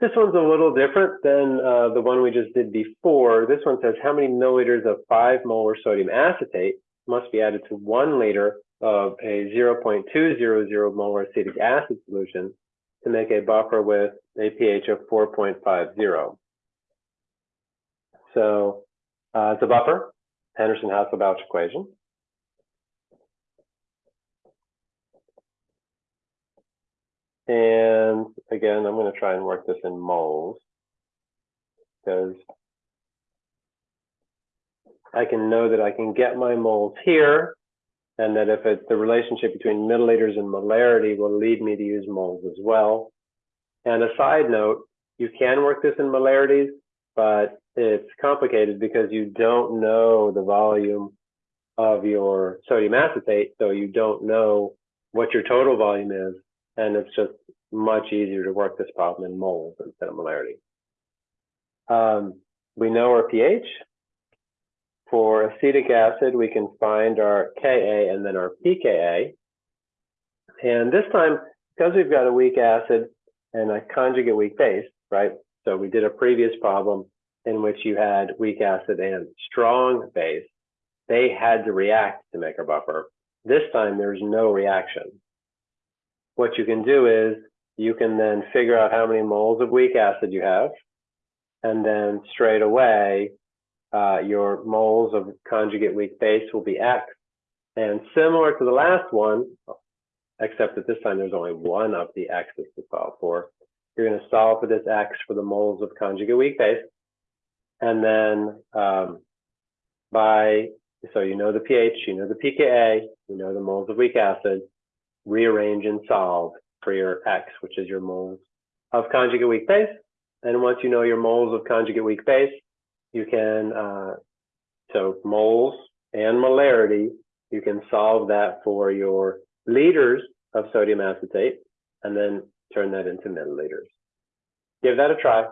This one's a little different than uh, the one we just did before. This one says how many milliliters of 5 molar sodium acetate must be added to 1 liter of a 0.200 molar acetic acid solution to make a buffer with a pH of 4.50. So uh, it's a buffer, Henderson-Hasselbalch equation. And again, I'm going to try and work this in moles because I can know that I can get my moles here and that if it's the relationship between milliliters and molarity will lead me to use moles as well. And a side note, you can work this in molarities, but it's complicated because you don't know the volume of your sodium acetate, so you don't know what your total volume is and it's just much easier to work this problem in moles instead of molarity. Um, we know our pH. For acetic acid, we can find our Ka and then our pKa. And this time, because we've got a weak acid and a conjugate weak base, right? So we did a previous problem in which you had weak acid and strong base. They had to react to make a buffer. This time, there's no reaction what you can do is you can then figure out how many moles of weak acid you have, and then straight away, uh, your moles of conjugate weak base will be X. And similar to the last one, except that this time there's only one of the X's to solve for. You're going to solve for this X for the moles of conjugate weak base. And then um, by, so you know the pH, you know the pKa, you know the moles of weak acid, rearrange and solve for your X, which is your moles of conjugate weak base. And once you know your moles of conjugate weak base, you can, uh, so moles and molarity, you can solve that for your liters of sodium acetate and then turn that into milliliters. Give that a try.